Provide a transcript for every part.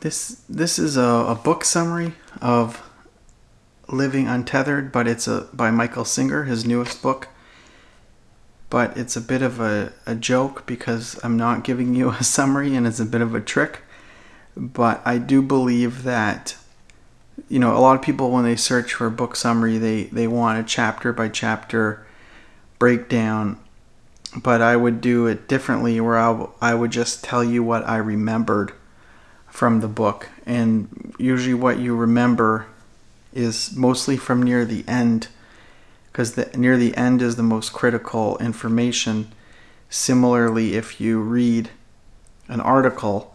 This this is a, a book summary of Living Untethered, but it's a by Michael Singer, his newest book. But it's a bit of a, a joke because I'm not giving you a summary and it's a bit of a trick. But I do believe that you know, a lot of people when they search for a book summary, they, they want a chapter by chapter breakdown. But I would do it differently where I, I would just tell you what I remembered from the book. And usually, what you remember is mostly from near the end, because near the end is the most critical information. Similarly, if you read an article,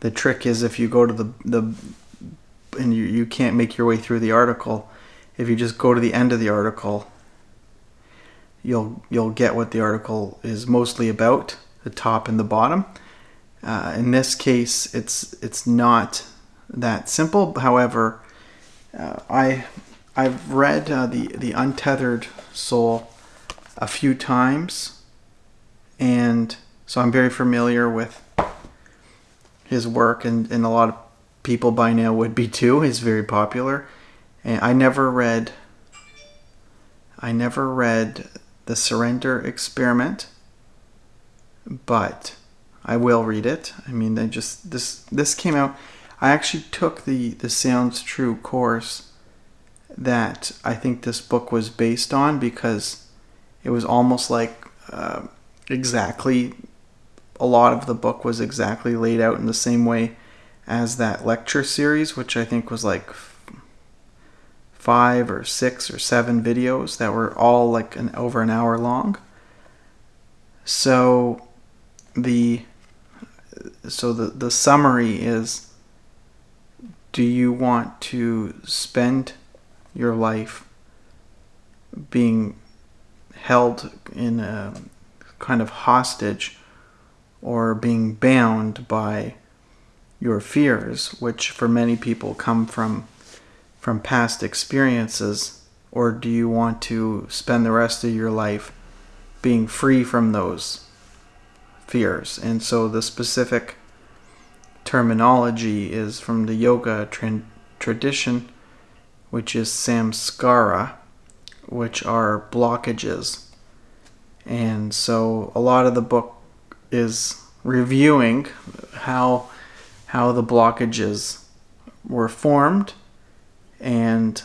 the trick is if you go to the, the and you, you can't make your way through the article, if you just go to the end of the article, you'll you'll get what the article is mostly about, the top and the bottom. Uh, in this case, it's it's not that simple. However, uh, I I've read uh, the the Untethered Soul a few times, and so I'm very familiar with his work, and, and a lot of people by now would be too. He's very popular, and I never read. I never read the Surrender Experiment, but I will read it. I mean, I just this this came out. I actually took the the Sounds True course that I think this book was based on because it was almost like uh, exactly a lot of the book was exactly laid out in the same way as that lecture series, which I think was like five or six or seven videos that were all like an over an hour long. So the so the, the summary is do you want to spend your life being held in a kind of hostage or being bound by your fears, which for many people come from from past experiences, or do you want to spend the rest of your life being free from those fears? And so the specific terminology is from the yoga tra- tradition, which is samskara, which are blockages. And so a lot of the book is reviewing how how the blockages were formed and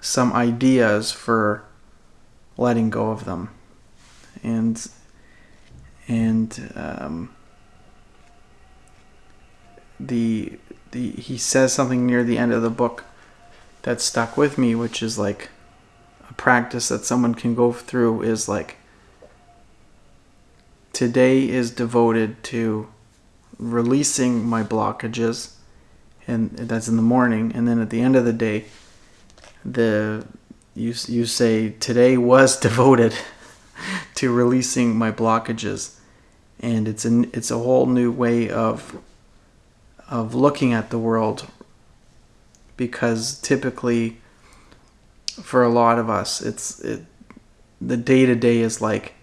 some ideas for letting go of them and and um, the the he says something near the end of the book that stuck with me which is like a practice that someone can go through is like today is devoted to releasing my blockages and that's in the morning and then at the end of the day the you you say today was devoted to releasing my blockages and it's an it's a whole new way of of looking at the world because typically for a lot of us it's it the day to day is like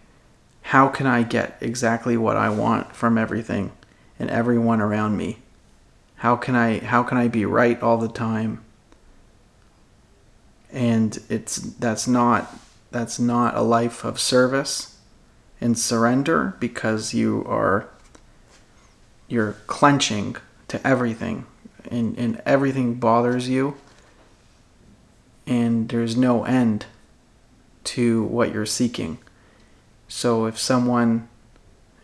how can I get exactly what I want from everything and everyone around me? How can I how can I be right all the time? And it's that's not that's not a life of service and surrender because you are you're clenching to everything and, and everything bothers you and there's no end to what you're seeking. So if someone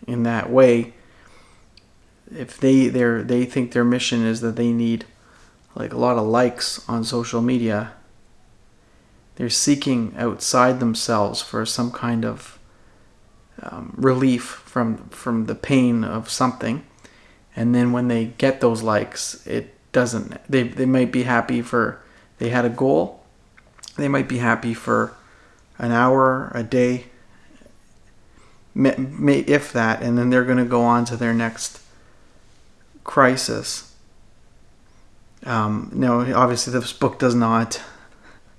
in that way if they they they think their mission is that they need like a lot of likes on social media they're seeking outside themselves for some kind of um, relief from from the pain of something and then when they get those likes it doesn't they, they might be happy for they had a goal they might be happy for an hour a day may, if that and then they're going to go on to their next crisis. Um, no, obviously this book does not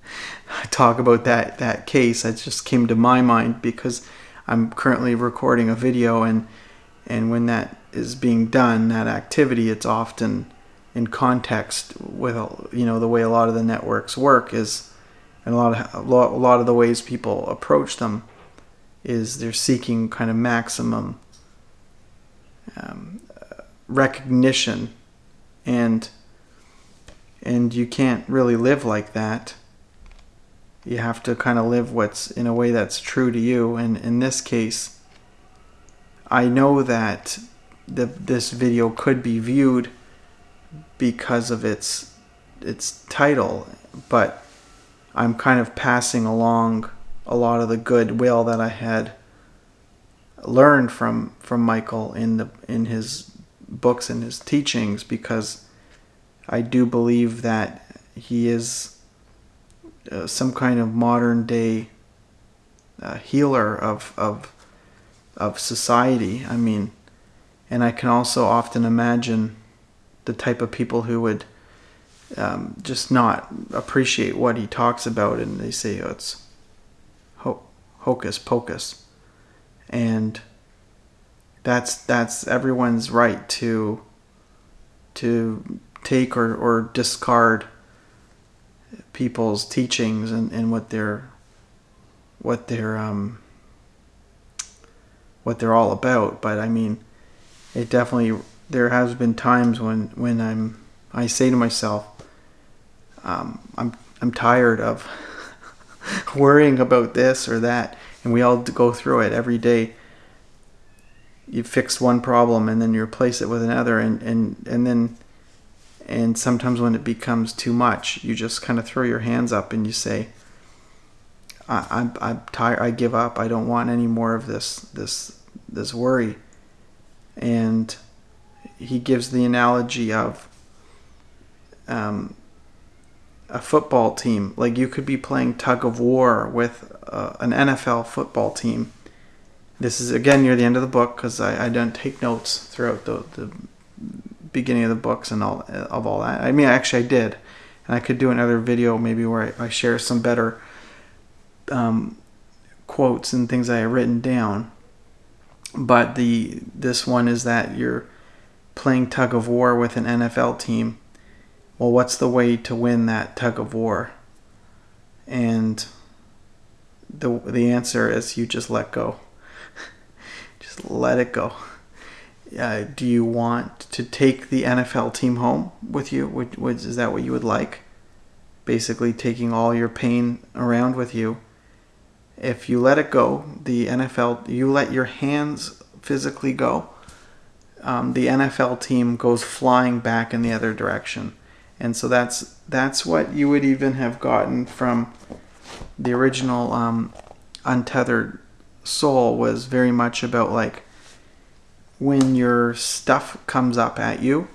talk about that that case. That just came to my mind because I'm currently recording a video, and and when that is being done, that activity, it's often in context with you know the way a lot of the networks work is and a lot of a lot, of the ways people approach them is they're seeking kind of maximum um, recognition. And and you can't really live like that you have to kind of live what's in a way that's true to you. And in this case i know that the, this video could be viewed because of its its title but i'm kind of passing along a lot of the goodwill that i had learned from from michael in the in his books and his teachings because I do believe that he is uh, some kind of modern day uh, healer of, of of society. I mean, and I can also often imagine the type of people who would um, just not appreciate what he talks about, and they say oh, it's ho- hocus pocus, and that's that's everyone's right to to take or, or discard people's teachings and, and what they're what they're um, what they're all about. But I mean, it definitely there has been times when when I'm I say to myself, um, I'm I'm tired of worrying about this or that, and we all go through it every day. You fix one problem and then you replace it with another, and and and then and sometimes when it becomes too much, you just kind of throw your hands up and you say, I, I'm, I'm tired. I give up. I don't want any more of this, this, this worry. And he gives the analogy of um, a football team. Like you could be playing tug of war with uh, an NFL football team. This is again near the end of the book because I, I don't take notes throughout the, the beginning of the books and all of all that. I mean, actually, I did, and I could do another video maybe where I, I share some better um, quotes and things I have written down. But the this one is that you're playing tug of war with an NFL team. Well, what's the way to win that tug of war? And the the answer is you just let go. just let it go uh, do you want to take the NFL team home with you? Would, would, is that what you would like? Basically, taking all your pain around with you. If you let it go, the NFL, you let your hands physically go, um, the NFL team goes flying back in the other direction. And so that's that's what you would even have gotten from the original um, Untethered Soul was very much about like when your stuff comes up at you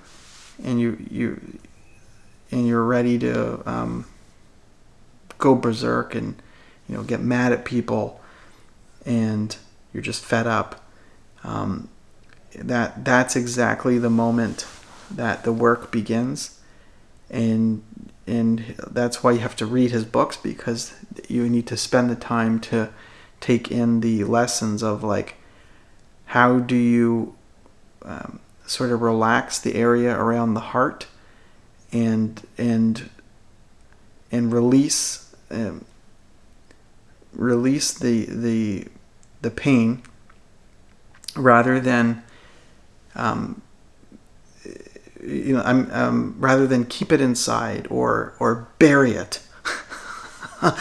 and you you and you're ready to um, go berserk and you know get mad at people and you're just fed up um, that that's exactly the moment that the work begins. And and that's why you have to read his books because you need to spend the time to take in the lessons of like how do you um, sort of relax the area around the heart and and and release um, release the the the pain rather than um, you know I'm um, rather than keep it inside or or bury it.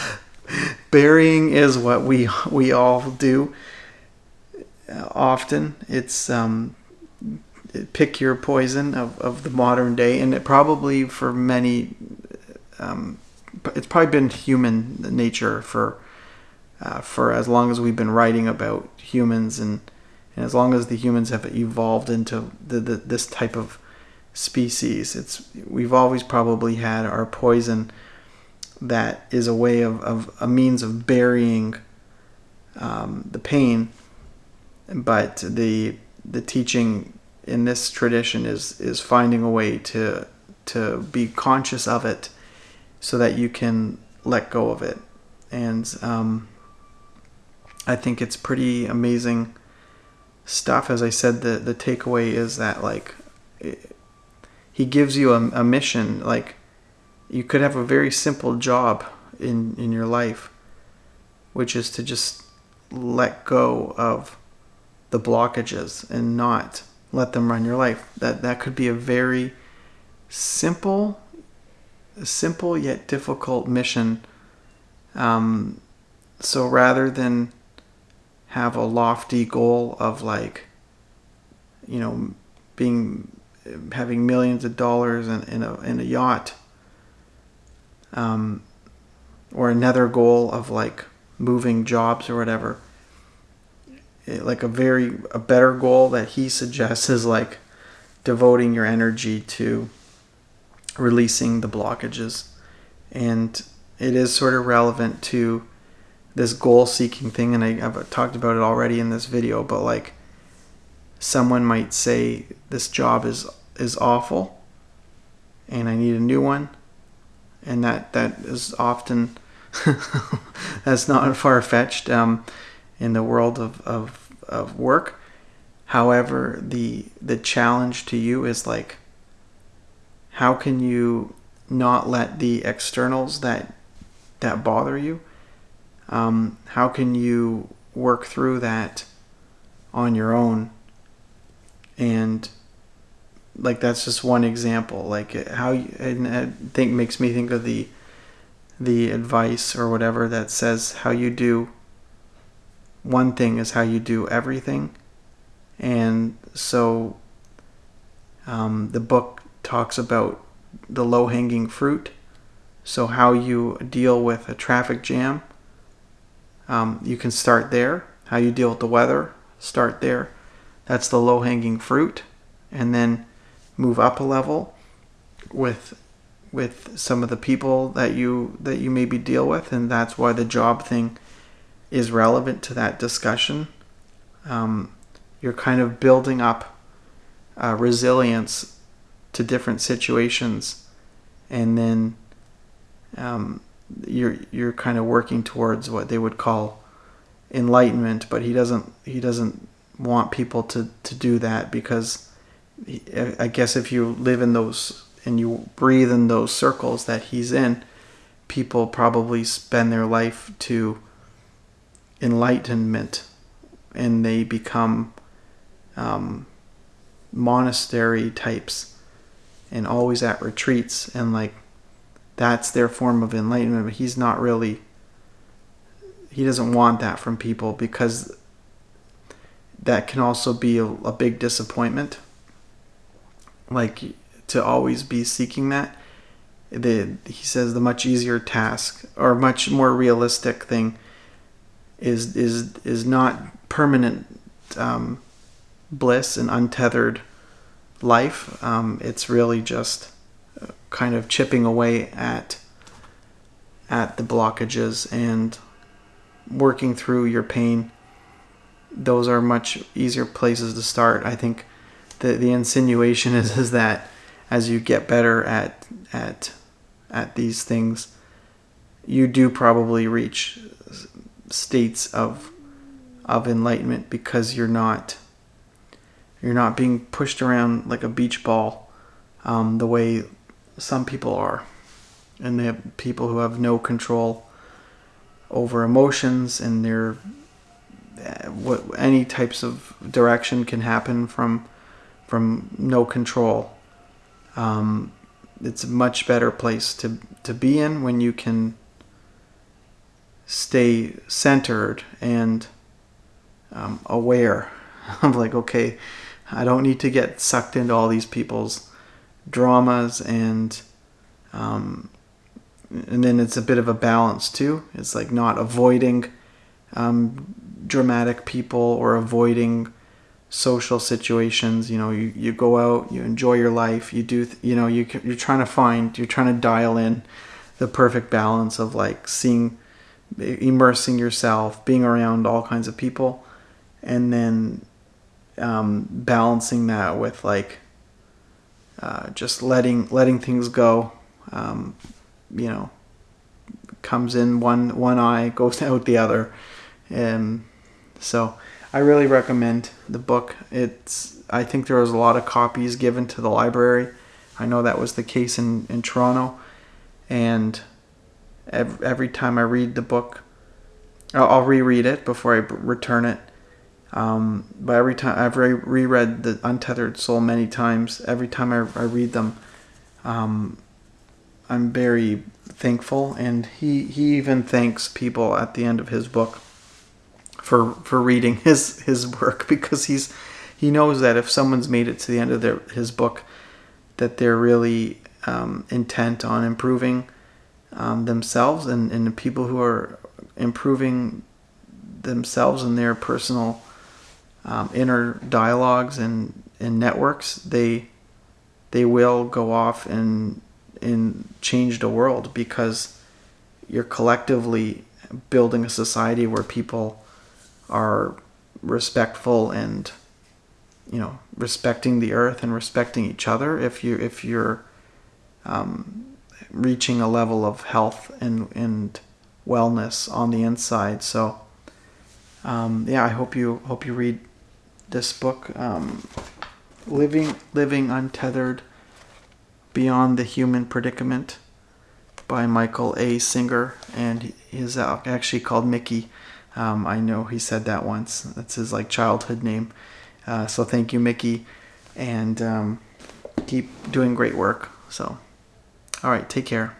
Burying is what we we all do often. It's um, pick your poison of, of the modern day, and it probably for many, um, it's probably been human nature for uh, for as long as we've been writing about humans, and, and as long as the humans have evolved into the, the, this type of species, it's we've always probably had our poison that is a way of, of a means of burying um, the pain, but the the teaching in this tradition is is finding a way to to be conscious of it so that you can let go of it. And um, I think it's pretty amazing stuff. As I said the the takeaway is that like it, he gives you a, a mission. Like you could have a very simple job in in your life which is to just let go of the blockages and not let them run your life. That that could be a very simple simple yet difficult mission. Um, so rather than have a lofty goal of like you know being having millions of dollars in, in a in a yacht um, or another goal of like moving jobs or whatever like a very a better goal that he suggests is like devoting your energy to releasing the blockages. And it is sort of relevant to this goal seeking thing and I, have talked about it already in this video but like someone might say this job is is awful and I need a new one and that that is often that's not far fetched um, in the world of, of, of work. However the the challenge to you is like how can you not let the externals that that bother you um, how can you work through that on your own? And like that's just one example like how you and i think makes me think of the the advice or whatever that says how you do one thing is how you do everything and so um, the book talks about the low hanging fruit so how you deal with a traffic jam um, you can start there. How you deal with the weather, start there. That's the low hanging fruit. And then move up a level with with some of the people that you that you maybe deal with and that's why the job thing is relevant to that discussion um, you're kind of building up uh, resilience to different situations. And then um, you're you're kind of working towards what they would call enlightenment but he doesn't he doesn't want people to to do that because he, I guess if you live in those and you breathe in those circles that he's in people probably spend their life to enlightenment and they become um, monastery types and always at retreats and like that's their form of enlightenment but he's not really he doesn't want that from people because that can also be a, a big disappointment. Like to always be seeking that the he says the much easier task or much more realistic thing is is is not permanent um, bliss and untethered life. Um, it's really just kind of chipping away at at the blockages and working through your pain. Those are much easier places to start. I think the the insinuation is is that as you get better at at at these things you do probably reach states of of enlightenment because you're not you're not being pushed around like a beach ball um, the way some people are. And they have people who have no control over emotions and their what any types of direction can happen from from no control. Um, it's a much better place to to be in when you can stay centered and um, aware of like okay i don't need to get sucked into all these people's dramas and um, and then it's a bit of a balance too. It's like not avoiding um, dramatic people or avoiding social situations. You know, you, you go out, you enjoy your life, you do, you know, you, you're trying to find, you're trying to dial in the perfect balance of like seeing, immersing yourself, being around all kinds of people, and then um, balancing that with like uh, just letting letting things go. Um, you know, comes in one one eye, goes out the other, and so I really recommend the book. It's I think there was a lot of copies given to the library. I know that was the case in, in Toronto. And every, every time I read the book, I'll, I'll reread it before I return it. Um, but every time I've re- reread the Untethered Soul many times. Every time I, I read them, um, I'm very thankful, and he he even thanks people at the end of his book for for reading his his work because he's he knows that if someone's made it to the end of their his book, that they're really um, intent on improving um, themselves, and and the people who are improving themselves and their personal um, inner dialogues and, and networks, they they will go off and and change the world because you're collectively building a society where people are respectful and you know respecting the earth and respecting each other. If you if you're um, reaching a level of health and and wellness on the inside. So um, yeah I hope you hope you read this book um, living living untethered beyond the human predicament by Michael A. Singer and he's actually called Mickey. Um, I know he said that once. That's his like childhood name. Uh, so thank you Mickey and um, keep doing great work. So all right take care